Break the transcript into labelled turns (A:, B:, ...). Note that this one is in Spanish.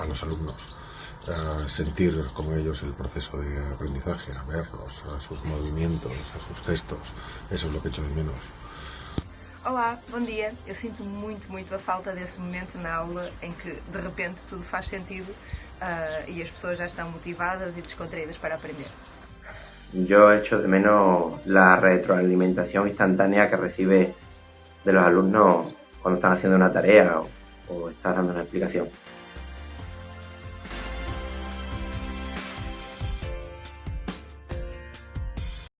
A: a los alumnos, a sentir como ellos el proceso de aprendizaje, a verlos, a sus movimientos, a sus gestos. Eso es lo que echo de menos.
B: Olá, bom dia. Eu sinto muito, muito a falta desse momento na aula em que de repente tudo faz sentido uh, e as pessoas já estão motivadas e descontraídas para aprender.
C: Yo echo de menos la retroalimentación instantánea que recibe de los alumnos cuando están haciendo una tarea o, o estás dando una explicación.